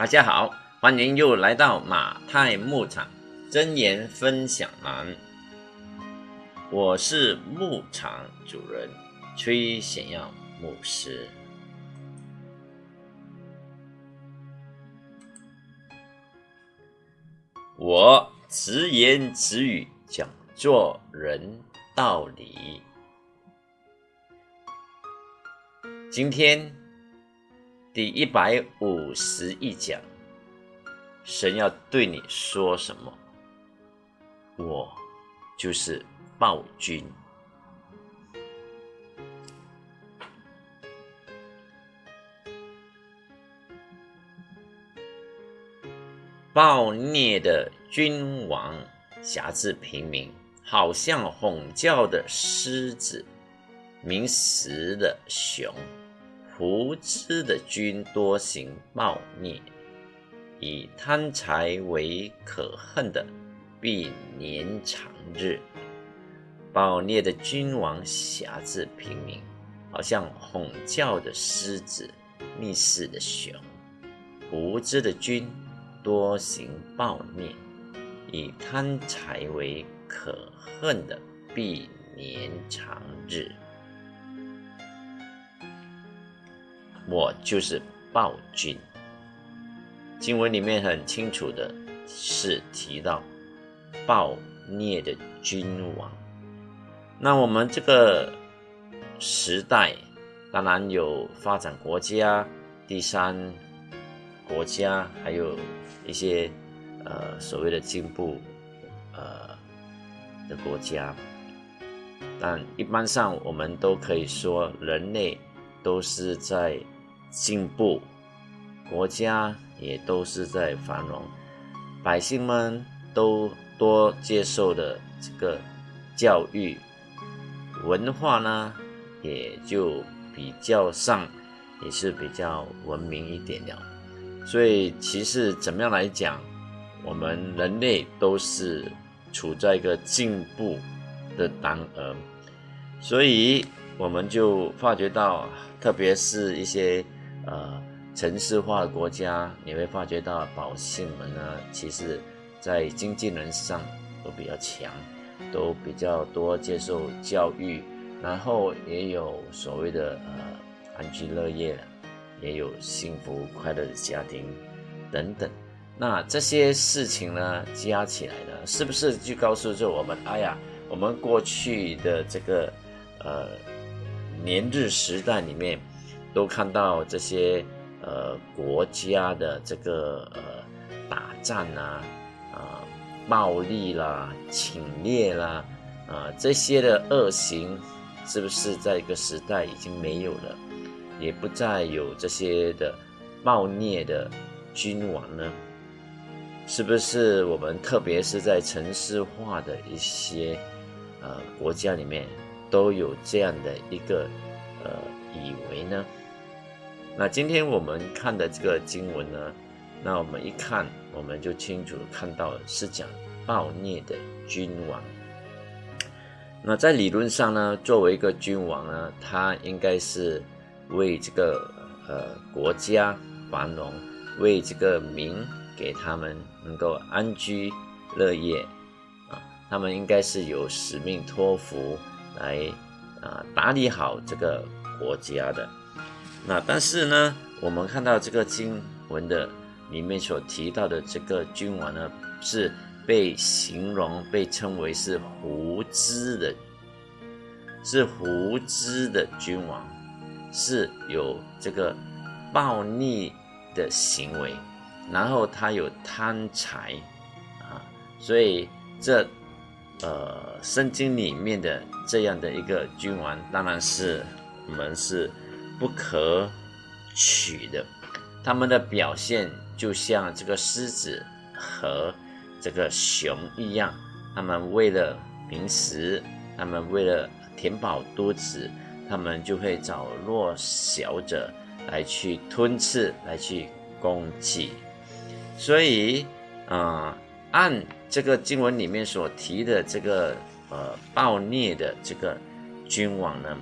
大家好，欢迎又来到马太牧场真言分享栏。我是牧场主人崔显耀牧师。我直言直语讲做人道理。今天。第一百五十一讲，神要对你说什么？我就是暴君。暴虐的君王辖制平民，好像吼叫的狮子，鸣食的熊。无知的君多行暴虐，以贪财为可恨的，必年长日。暴虐的君王辖制平民，好像吼叫的狮子，逆视的熊。无知的君多行暴虐，以贪财为可恨的，必年长日。我就是暴君。经文里面很清楚的是提到暴虐的君王。那我们这个时代当然有发展国家、第三国家，还有一些呃所谓的进步呃的国家。但一般上我们都可以说，人类都是在。进步，国家也都是在繁荣，百姓们都多接受的这个教育，文化呢也就比较上也是比较文明一点了。所以其实怎么样来讲，我们人类都是处在一个进步的当儿，所以我们就发觉到，特别是一些。呃，城市化的国家，你会发觉到百姓们呢，其实，在经济能力上都比较强，都比较多接受教育，然后也有所谓的呃安居乐业，也有幸福快乐的家庭等等。那这些事情呢，加起来呢，是不是就告诉着我们，哎呀，我们过去的这个呃年日时代里面。都看到这些呃国家的这个呃打仗啊啊暴力啦侵略啦啊这些的恶行，是不是在一个时代已经没有了，也不再有这些的暴虐的君王呢？是不是我们特别是在城市化的一些呃国家里面都有这样的一个呃以为呢？那今天我们看的这个经文呢，那我们一看，我们就清楚看到是讲暴虐的君王。那在理论上呢，作为一个君王呢，他应该是为这个呃国家繁荣，为这个民给他们能够安居乐业啊，他们应该是有使命托付来啊打理好这个国家的。那但是呢，我们看到这个经文的里面所提到的这个君王呢，是被形容被称为是胡知的，是胡知的君王，是有这个暴逆的行为，然后他有贪财啊，所以这呃圣经里面的这样的一个君王，当然是们是。不可取的，他们的表现就像这个狮子和这个熊一样，他们为了鸣食，他们为了填饱肚子，他们就会找弱小者来去吞吃，来去攻击。所以，啊，按这个经文里面所提的这个呃暴虐的这个君王呢？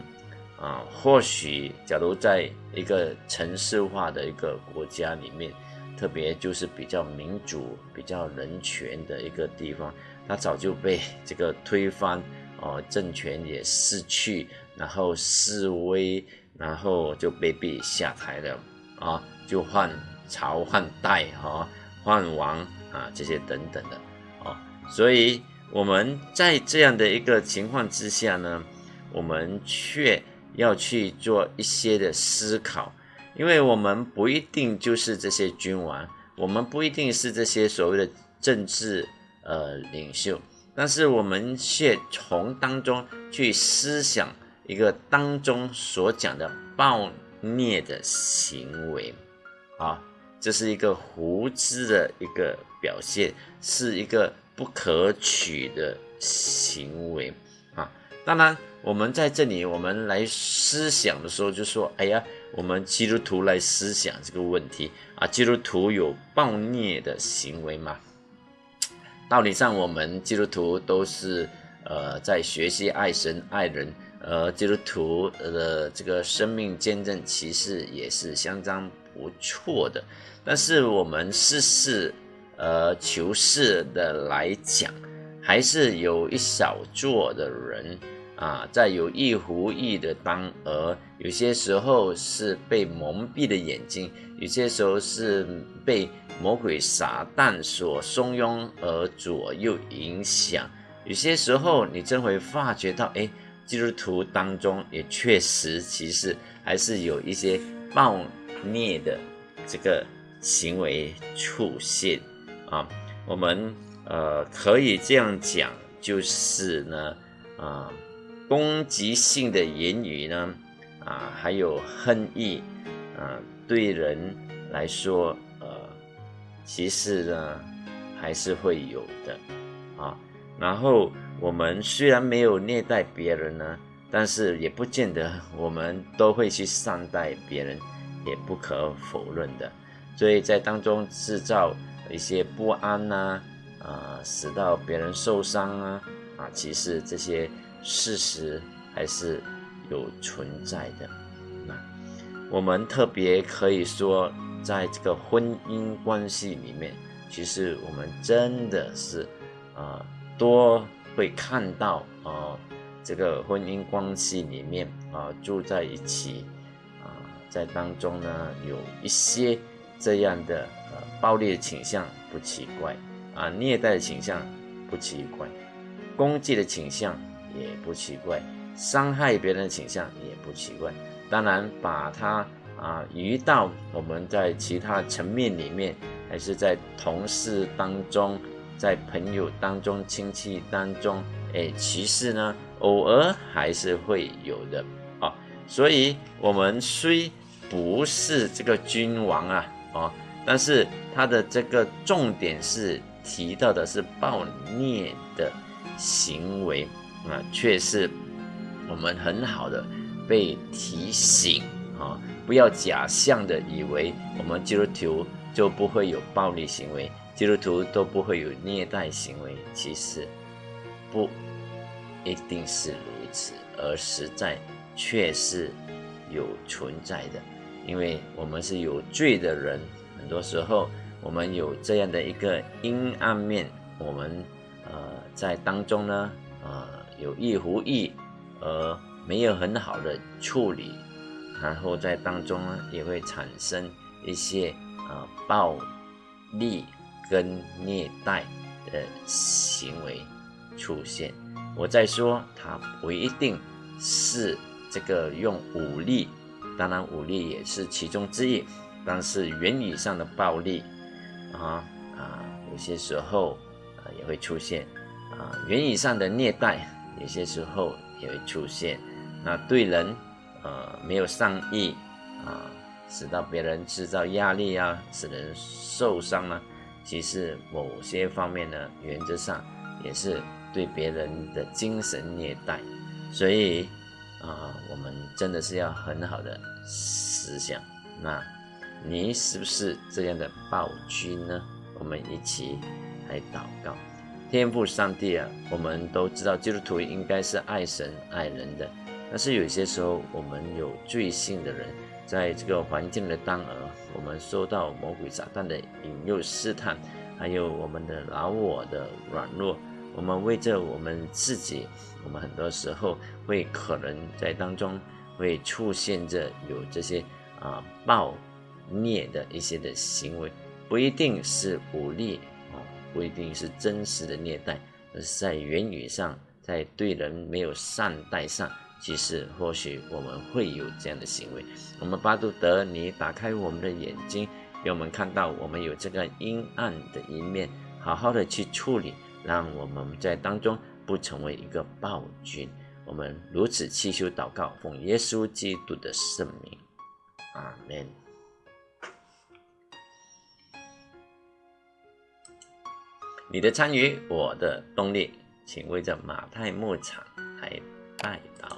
啊，或许假如在一个城市化的一个国家里面，特别就是比较民主、比较人权的一个地方，它早就被这个推翻，哦，政权也失去，然后示威，然后就被逼下台了，啊，就换朝换代，哈，换王啊，这些等等的，哦，所以我们在这样的一个情况之下呢，我们却要去做一些的思考。因为我们不一定就是这些君王，我们不一定是这些所谓的政治呃领袖，但是我们却从当中去思想一个当中所讲的暴虐的行为，啊，这是一个胡知的一个表现，是一个不可取的行为。当然，我们在这里我们来思想的时候，就说，哎呀。我们基督徒来思想这个问题啊，基督徒有暴虐的行为吗？道理上，我们基督徒都是呃在学习爱神爱人，呃，基督徒的这个生命见证其实也是相当不错的。但是我们事事呃求是的来讲，还是有一小撮的人。啊，在有意无意的当儿，有些时候是被蒙蔽的眼睛，有些时候是被魔鬼撒旦所怂恿而左右影响，有些时候你真会发觉到，哎，基督徒当中也确实其实还是有一些暴虐的这个行为出现啊。我们呃可以这样讲，就是呢，啊。攻击性的言语呢，啊，还有恨意，啊，对人来说，呃，其实呢，还是会有的，啊，然后我们虽然没有虐待别人呢，但是也不见得我们都会去善待别人，也不可否认的，所以在当中制造一些不安呐，啊，使到别人受伤啊，啊，其实这些。事实还是有存在的。那我们特别可以说，在这个婚姻关系里面，其实我们真的是啊，多会看到啊，这个婚姻关系里面啊，住在一起啊，在当中呢，有一些这样的呃暴力的倾向，不奇怪啊，虐待的倾向不奇怪，攻击的倾向。不奇怪，伤害别人的倾向也不奇怪。当然，把它啊移到我们在其他层面里面，还是在同事当中，在朋友当中、亲戚当中，哎，其实呢，偶尔还是会有的啊。所以，我们虽不是这个君王啊，啊，但是他的这个重点是提到的是暴虐的行为。啊，却是我们很好的被提醒啊，不要假象的以为我们基督徒就不会有暴力行为，基督徒都不会有虐待行为。其实不一定是如此，而实在却是有存在的。因为我们是有罪的人，很多时候我们有这样的一个阴暗面，我们呃在当中呢，啊。有意无意，而没有很好的处理，然后在当中呢，也会产生一些呃暴力跟虐待的行为出现。我在说，它不一定是这个用武力，当然武力也是其中之一，但是言语上的暴力啊啊，有些时候啊也会出现啊言语上的虐待。有些时候也会出现，那对人，呃，没有善意啊，使到别人制造压力啊，使人受伤呢。其实某些方面呢，原则上也是对别人的精神虐待。所以啊，我们真的是要很好的思想。那你是不是这样的暴君呢？我们一起来祷告。天赋上帝啊，我们都知道基督徒应该是爱神爱人的，但是有些时候我们有罪性的人，在这个环境的当儿，我们受到魔鬼撒旦的引诱试探，还有我们的老我的软弱，我们为着我们自己，我们很多时候会可能在当中会出现着有这些啊暴虐的一些的行为，不一定是武力，不一定是真实的虐待，而是在言语上，在对人没有善待上。其实，或许我们会有这样的行为。我们巴杜德，你打开我们的眼睛，让我们看到我们有这个阴暗的一面，好好的去处理，让我们在当中不成为一个暴君。我们如此祈求祷告，奉耶稣基督的圣名，阿门。你的参与，我的动力，请为这马太牧场来拜祷。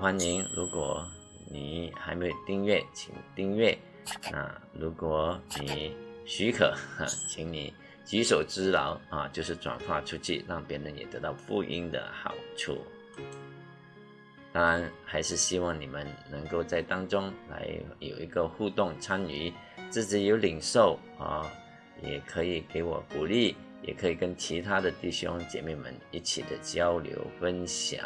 欢迎，如果你还没有订阅，请订阅。那如果你许可，请你举手之劳啊，就是转发出去，让别人也得到福音的好处。当然，还是希望你们能够在当中来有一个互动参与，自己有领受啊，也可以给我鼓励，也可以跟其他的弟兄姐妹们一起的交流分享。